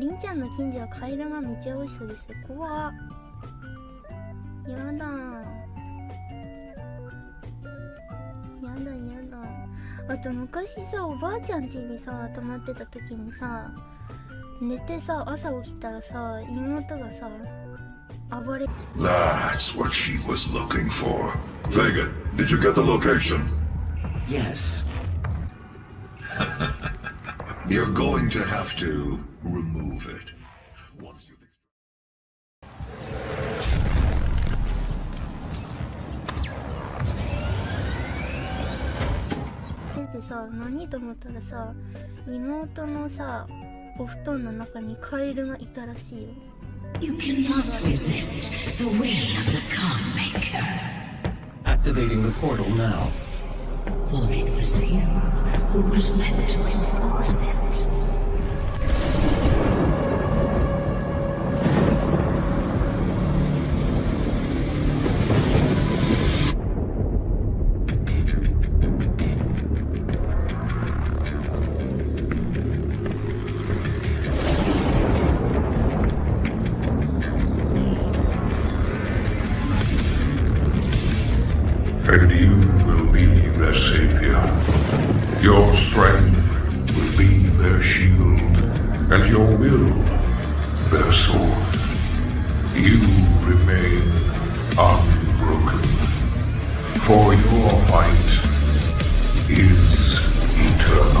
りんちゃんの近所はカエルがめちゃ多いそうですよ怖っやだやだやだあと昔さおばあちゃん家にさ泊まってた時にさ寝てさ朝起きたらさ妹がさ暴れ That's what she was looking for. Vega, did you get the location? Yes. You're going to have to remove it. Once you've ててさ何と思ったらさ妹のさお布団の中にカエルがいたらしいよ You cannot resist the way of the calm maker. Activating the portal now. For it was you who was meant to enforce it. Your strength will be their shield, and your will their sword. You remain unbroken, for your fight is eternal.